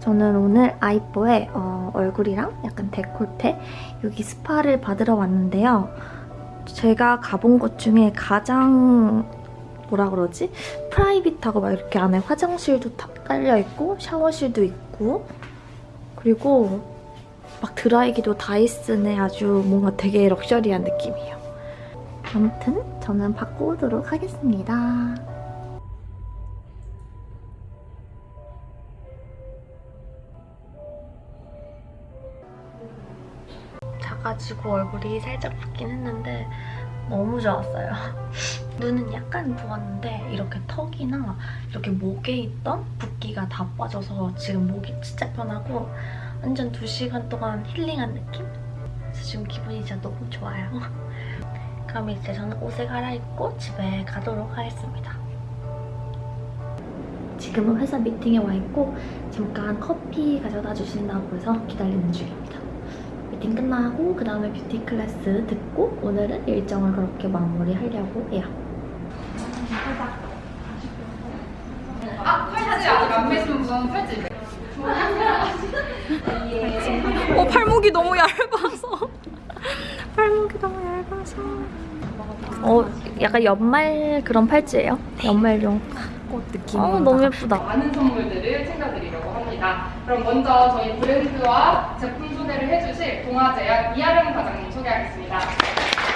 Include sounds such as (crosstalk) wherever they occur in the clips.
저는 오늘 아이뽀의 어, 얼굴이랑 약간 데콜테 여기 스파를 받으러 왔는데요. 제가 가본 곳 중에 가장 뭐라 그러지? 프라이빗하고 막 이렇게 안에 화장실도 다 깔려있고 샤워실도 있고 그리고 막 드라이기도 다이슨에 아주 뭔가 되게 럭셔리한 느낌이에요. 아무튼 저는 받고 오도록 하겠습니다. 작아지고 얼굴이 살짝 붓긴 했는데 너무 좋았어요. (laughs) 눈은 약간 부었는데 이렇게 턱이나 이렇게 목에 있던 붓기가 다 빠져서 지금 목이 진짜 편하고 완전 2시간 동안 힐링한 느낌? 그래서 지금 기분이 진짜 너무 좋아요. (laughs) 그럼 이제 저는 옷을 갈아입고 집에 가도록 하겠습니다. 지금은 회사 미팅에 와 있고 잠깐 커피 가져다 주신다고 해서 기다리는 중입니다. 미팅 끝나고 그 다음에 뷰티 클래스 듣고 오늘은 일정을 그렇게 마무리하려고 해요. 아, 팔찌 아직 안 매시면 우선 팔찌 매. 어 팔목이 너무 얇아서 (laughs) 팔목이 너무 얇아서 어 약간 연말 그런 팔찌예요? 연말용 꽃 느낌 어 너무 예쁘다 많은 선물들을 챙겨드리려고 합니다. 그럼 먼저 저희 브랜드와 제품 소개를 해주실 동아제약 이하령 과장님 소개하겠습니다.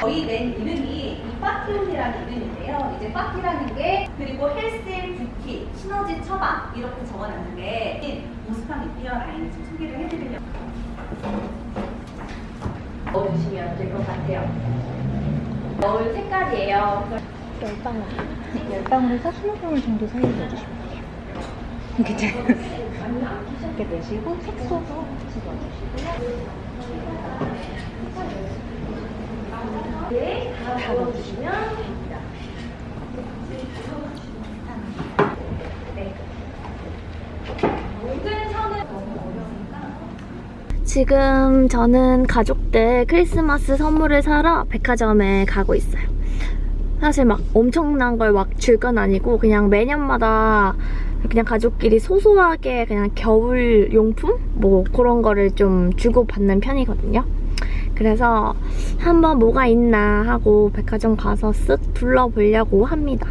저희 낸 이름이 이 파티온이라는 이름인데요. 이제 파티라는 게 그리고 헬스, 뷰티, 시너지 처방 이렇게 적어놨는데 노스캄 리페어 라인을 좀 소개를 해드리려고 넣어주시면 될 것 같아요. 넣을 색깔이에요. 열방울 열방울에서 20방울 정도 사이에 넣어주시면 돼요 괜찮아요 이렇게 내시고 색소도 같이 넣어주시고요. 네, 다 넣어주시면 지금 저는 가족들 크리스마스 선물을 사러 백화점에 가고 있어요. 사실 막 엄청난 걸 막 줄 건 아니고 그냥 매년마다 그냥 가족끼리 소소하게 그냥 겨울 용품? 뭐 그런 거를 좀 주고받는 편이거든요. 그래서 한번 뭐가 있나 하고 백화점 가서 쓱 둘러보려고 합니다.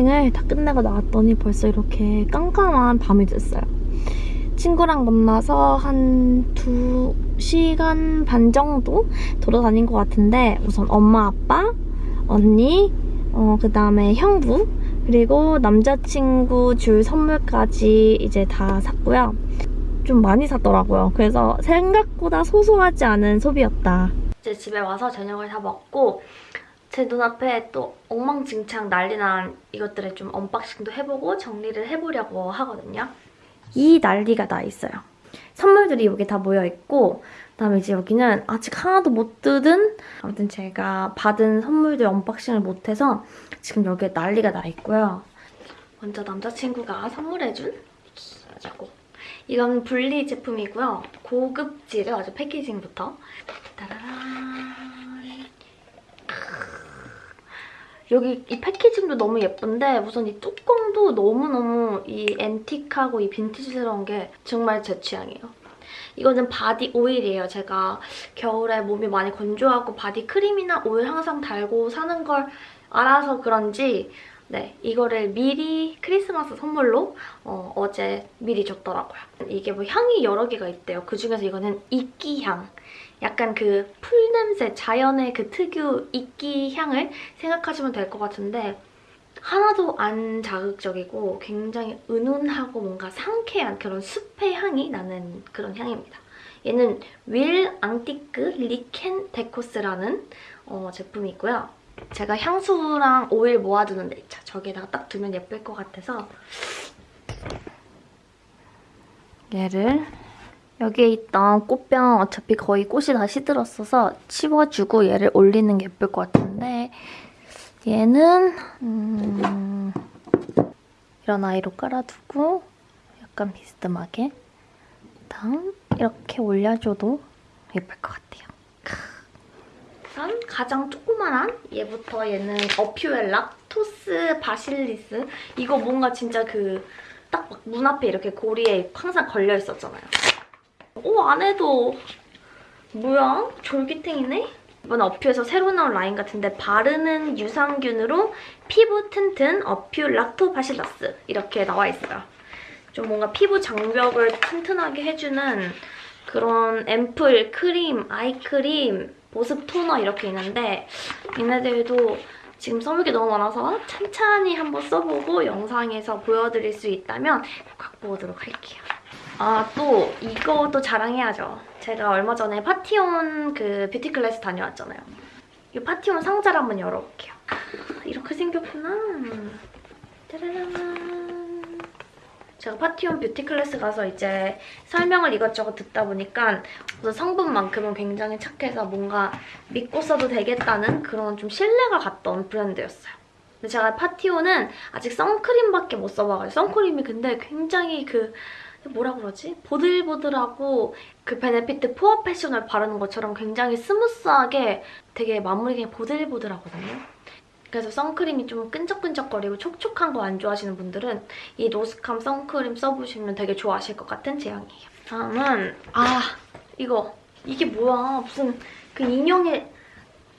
쇼핑을 다 끝내고 나왔더니 벌써 이렇게 깜깜한 밤이 됐어요. 친구랑 만나서 한 2시간 반 정도 돌아다닌 것 같은데 우선 엄마, 아빠, 언니, 어, 그 다음에 형부 그리고 남자친구 줄 선물까지 이제 다 샀고요. 좀 많이 샀더라고요. 그래서 생각보다 소소하지 않은 소비였다. 이제 집에 와서 저녁을 다 먹고 제 눈앞에 또 엉망진창 난리난 이것들을 좀 unboxing도 해보고 정리를 해보려고 하거든요. 이 난리가 나 있어요. 선물들이 여기 다 모여있고 그다음에 이제 여기는 아직 하나도 못 뜯은 아무튼 제가 받은 선물들 unboxing을 못해서 지금 여기에 난리가 나 있고요. 먼저 남자친구가 선물해준 이거 이건 불리 제품이고요. 고급지를 아주 packaging부터 따라란 여기 이 packaging도 너무 예쁜데 우선 이 뚜껑도 너무너무 이 antique하고 이 빈티지스러운 게 정말 제 취향이에요. 이거는 바디 오일이에요. 제가 겨울에 몸이 많이 건조하고 바디 크림이나 오일 항상 달고 사는 걸 알아서 그런지 네, 이거를 미리 크리스마스 선물로 어, 제 미리 줬더라고요. 이게 뭐 향이 여러 개가 있대요. 그중에서 이거는 이끼향. 약간 그 풀냄새, 자연의 그 특유 이끼 향을 생각하시면 될 것 같은데 하나도 안 자극적이고 굉장히 은은하고 뭔가 상쾌한 그런 숲의 향이 나는 그런 향입니다. 얘는 윌 앙티크 리켄 데코스라는 어, 제품이고요. 제가 향수랑 오일 모아두는 데 있죠. 저기에다가 딱 두면 예쁠 것 같아서 얘를 여기에 있던 꽃병 어차피 거의 꽃이 다 시들었어서 치워주고 얘를 올리는 게 예쁠 것 같은데 얘는 음, 이런 아이로 깔아두고 약간 비스듬하게 당 이렇게 올려줘도 예쁠 것 같아요. 우선 가장 조그만한 얘부터 얘는 어퓨엘라 토스 바실리스 이거 뭔가 진짜 그 딱 문 앞에 이렇게 고리에 항상 걸려 있었잖아요. 오 안에도 뭐야? 졸기탱이네? 이번 어퓨에서 새로 나온 라인 같은데 바르는 유산균으로 피부 튼튼 어퓨 락토바실러스 이렇게 나와 있어요. 좀 뭔가 피부 장벽을 튼튼하게 해주는 그런 앰플, 크림, 아이크림, 보습 토너 이렇게 있는데 얘네들도 지금 써볼 게 너무 많아서 찬찬히 한번 써보고 영상에서 보여드릴 수 있다면 갖고 오도록 할게요. 아, 또 이것도 자랑해야죠. 제가 얼마 전에 파티온 그 뷰티 클래스 다녀왔잖아요. 이 파티온 상자를 한번 열어볼게요. 아, 이렇게 생겼구나. 짜라란. 제가 파티온 뷰티 클래스 가서 이제 설명을 이것저것 듣다 보니까 우선 성분만큼은 굉장히 착해서 뭔가 믿고 써도 되겠다는 그런 좀 신뢰가 갔던 브랜드였어요. 근데 제가 파티온은 아직 선크림밖에 못 써봐가지고 선크림이 근데 굉장히 그 뭐라 그러지? 보들보들하고 그 베네피트 포어페셔널을 바르는 것처럼 굉장히 스무스하게 되게 마무리가 보들보들하거든요. 그래서 선크림이 좀 끈적끈적거리고 촉촉한 거 안 좋아하시는 분들은 이 노스캄 선크림 써보시면 되게 좋아하실 것 같은 제형이에요. 다음은 아 이거 이게 뭐야 무슨 그 인형의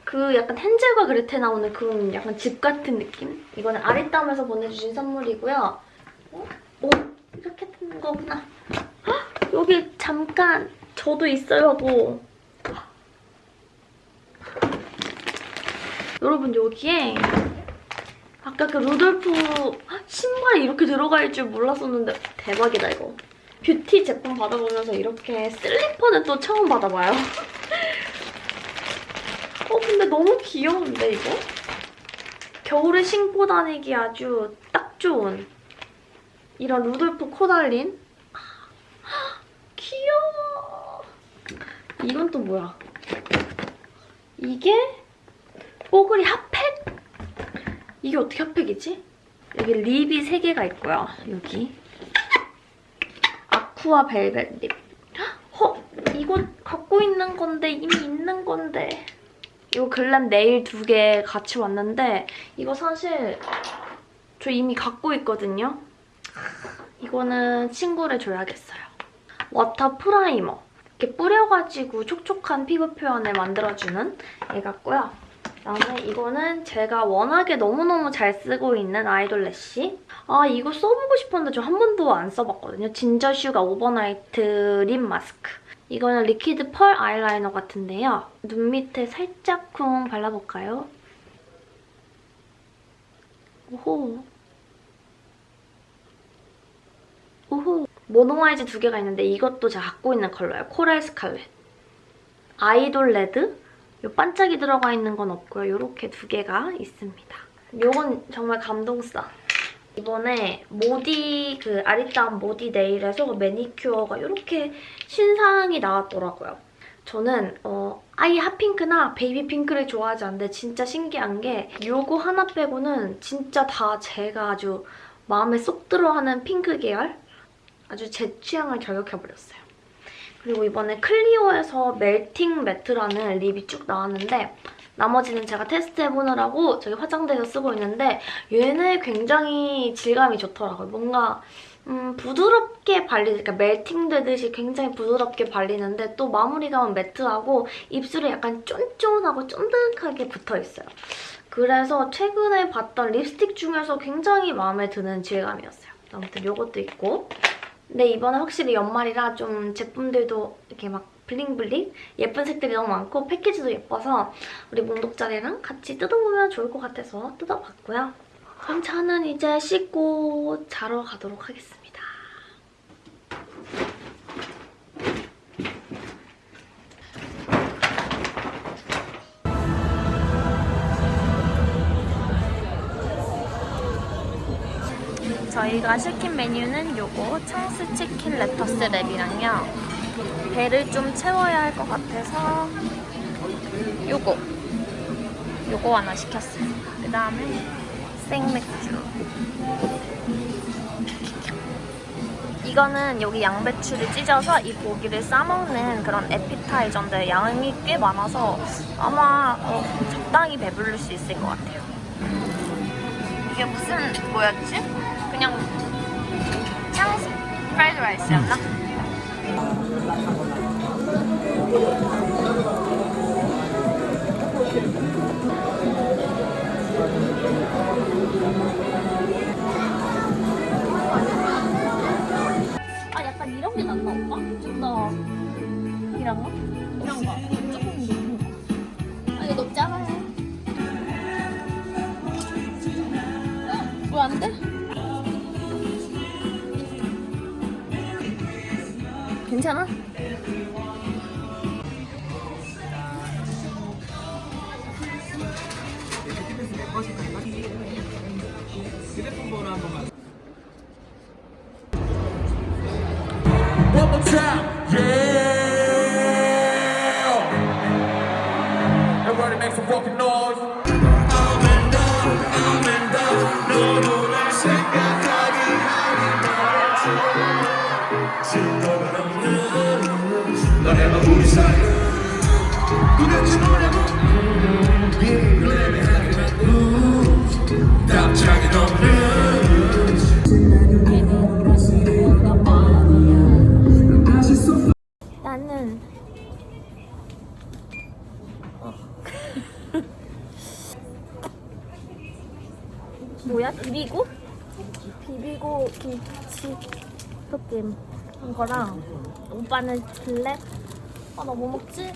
그 약간 헨젤과 그레테 나오는 그런 약간 집 같은 느낌? 이거는 아리따움에서 보내주신 선물이고요. 어? 오 이렇게 뜬 거구나. 헉, 여기 잠깐 저도 있어요 하고 여러분 여기에 아까 그 루돌프 신발이 이렇게 들어갈 줄 몰랐었는데 대박이다 이거. 뷰티 제품 받아보면서 이렇게 슬리퍼는 또 처음 받아봐요. 어 근데 너무 귀여운데 이거? 겨울에 신고 다니기 아주 딱 좋은 이런 루돌프 코 달린 귀여워. 이건 또 뭐야? 이게 뽀글이 핫팩? 이게 어떻게 핫팩이지? 여기 lip이 3개가 있고요. 여기. aqua velvet lip. 헉! 이거 갖고 있는 건데 이미 있는 건데. 이거 glam nail 두 개 같이 왔는데 이거 사실 저 이미 갖고 있거든요. 이거는 친구를 줘야겠어요. water primer. 이렇게 뿌려가지고 촉촉한 피부 표현을 만들어주는 애 같고요. 그다음에 이거는 제가 워낙에 너무너무 잘 쓰고 있는 idol lash. 아 이거 써보고 싶었는데 저 한 번도 안 써봤거든요. ginger sugar overnight lip mask. 이거는 liquid pearl eyeliner 같은데요. 눈 밑에 살짝쿵 발라볼까요? 오호. 오호. mono eyes 두 개가 있는데 이것도 제가 갖고 있는 컬러예요. coral scarlet. idol red. 요 반짝이 들어가 있는 건 없고요. 이렇게 두 개가 있습니다. 요건 정말 감동싸. 이번에 모디 그 아리따움 모디 네일에서 매니큐어가 이렇게 신상이 나왔더라고요. 저는 어, 아예 hot pink나 baby pink를 좋아하지 않는데 진짜 신기한 게 요거 하나 빼고는 진짜 다 제가 아주 마음에 쏙 들어하는 핑크 계열 아주 제 취향을 저격해버렸어요. 그리고 이번에 클리오에서 멜팅 매트라는 립이 쭉 나왔는데 나머지는 제가 테스트해보느라고 저기 화장대에서 쓰고 있는데 얘는 굉장히 질감이 좋더라고요. 뭔가 음, 부드럽게 발리, 그러니까 멜팅되듯이 굉장히 부드럽게 발리는데 또 마무리감은 매트하고 입술에 약간 쫀쫀하고 쫀득하게 붙어있어요. 그래서 최근에 봤던 립스틱 중에서 굉장히 마음에 드는 질감이었어요. 아무튼 이것도 있고 근데 이번에 확실히 연말이라 좀 제품들도 이렇게 막 블링블링 예쁜 색들이 너무 많고 패키지도 예뻐서 우리 몽독자리랑 같이 뜯어보면 좋을 것 같아서 뜯어봤고요. 그럼 저는 이제 씻고 자러 가도록 하겠습니다. 저희가 시킨 메뉴는 요거 청스 치킨 레터스 랩이랑요 배를 좀 채워야 할 것 같아서 요거 요거 하나 시켰어요 그 다음에 생맥주 이거는 여기 양배추를 찢어서 이 고기를 싸먹는 그런 에피타이저인데 양이 꽤 많아서 아마 어, 적당히 배부를 수 있을 것 같아요. 이게 무슨 뭐였지? 그냥 향수 프라이드 라이스였나? 아 약간 이런 게 낫나 오빠? 좀더 이런 거? 이런 거 조금 높은 거. 아 이거 너무 작아요. 왜안 돼? 괜찮 나는 (laughs) 뭐야? 비비고? 비비고 김치 볶음 한 거랑 오빠는 블랙? 아 나 뭐 먹지?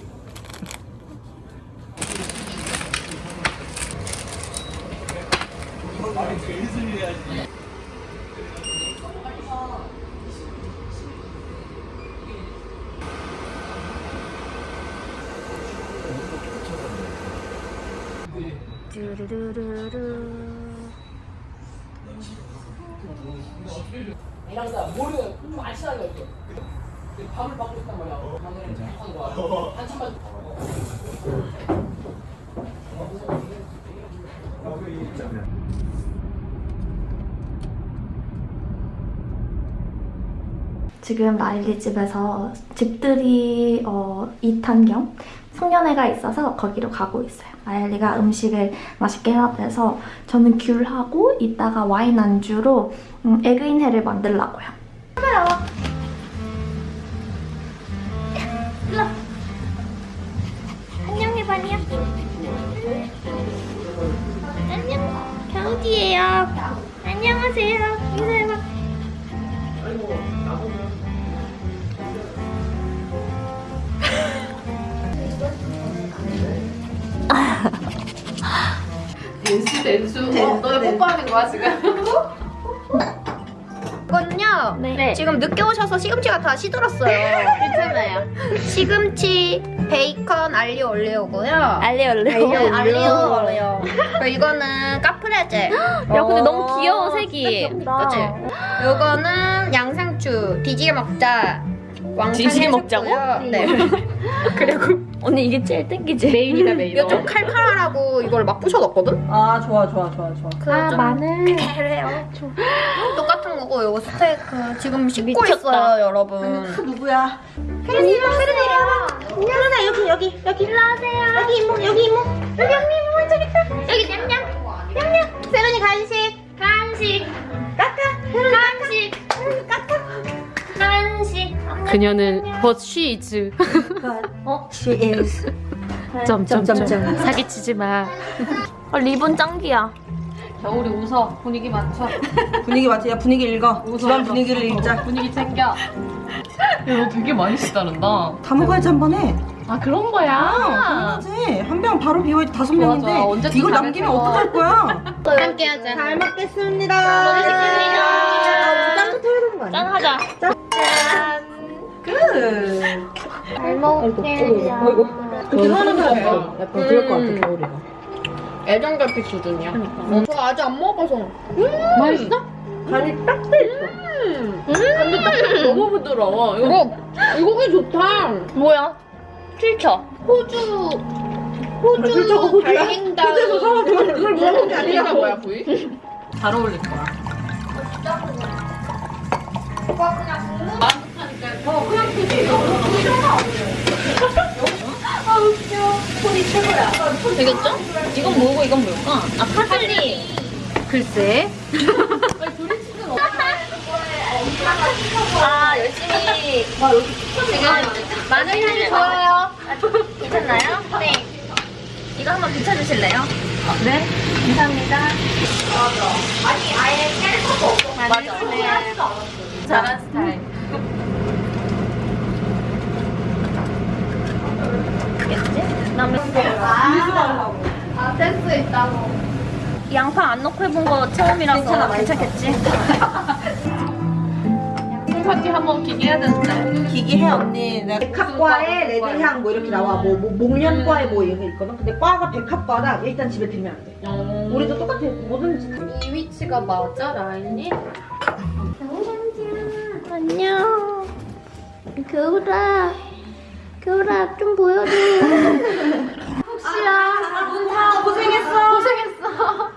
뚜루루루루 지금 라일리 집에서 집들이 어, 2탄 겸 송년회가 있어서 거기로 가고 있어요. 라일리가 음식을 맛있게 해야 돼서 저는 귤하고 이따가 와인 안주로 음, 에그인회를 만들라고요. 안녕하세요. 인사해봐. 댄스 댄스. 어, 너네 뽀뽀하는 거야 지금? 이건요. 네. 지금 늦게 오셔서 시금치가 다 시들었어요. 괜찮아요. 시금치, 베이컨, 알리오 올리오고요. 알리오 올리오. 네, 알리오 올리오. 그리고 이거는 카프레제. (gasps) 야 근데 너무 귀여워 색이. 그치? 이거는 양상추. 뒤지게 먹자. 왕창 뒤지게 먹자고? 해줬고요. 네. (laughs) 그리고 언니 이게 제일 땡기지. 메인이다 메인. 이거 좀 칼칼하라고 이걸 막 부셔놨거든? 아 좋아 좋아 좋아 좋아. 그아좀 마늘. 칼칼해요. 똑같은 거고 이거 스테이크 지금 씻고 미쳤다. 있어요 여러분. 그 누구야? 혜린이 혜린이 혜린아 여기 여기 여기. 일로 와세요. 여기 이모 여기 이모 여기 언니 이모 저기 있다. 여기 냠냠. 냠냠. 세련이 간식. 간식. 까까. 간식. 까까 그녀는 what she is. 어? She is 점점점. 사기치지 마. 어, 리본 짱기야. 겨울이 웃어. 분위기 맞춰. 분위기 맞지? 야 분위기 읽어 집안. 분위기를 읽자 분위기 챙겨. 야, 너 되게 많이 쓰다른다. 다 먹어야지 한 번에 아 그런 거야. 당연하지 한 병 바로 비워야지 다섯 명인데 이걸 다 남기면. 어떡할 거야 (laughs) 함께 하자 잘 먹겠습니다 아, 먹겠습니다. 해야 되는 거 아니야? 짠! 잘 먹을게요. 그렇게 하는 거야 약간 그럴 것 음. 같아 겨울이가. 애정결핍 수준이야 어, 저 아직 안 먹어서 맛있어? 간이 딱 돼있어. 근데 딱 너무 부드러워. 이거 이거 이 고기 좋다. 뭐야? 필쳐. 호주 아, 호주 호주야? 달갱다. 호주에서 사와서 그걸 먹는 게 아니라고. 뭐야 부위? 잘 어울릴 거야 되겠죠? 이건 뭐고 이건 뭘까? 아 파슬리. 글쎄. 아 열심히 지금 마늘 향이 좋아요. 괜찮나요? 네. 이거 한번 비춰주실래요? 네. 감사합니다. 아니 아예 깨를 거 없어. 맞아. 네. 잘한 스타일. 겠지? 그다음에 아 센스 있다고. 양파 안 넣고 해본 거 처음이라서 괜찮겠지? (laughs) 파티 한번 기계해야 되는데. 기기해 언니. 백합과에 레드향 뭐 이렇게 나와. 뭐, 뭐 목련과에 뭐 이런 게 있거든. 근데 과가 백합과라 일단 집에 들면 안 돼. 우리도 똑같아. 뭐든지. 이 위치가 맞아 라인이? 안녕. 겨울아, 겨울아 좀 보여줘. 아, 혹시야. 문타 고생했어. 고생했어.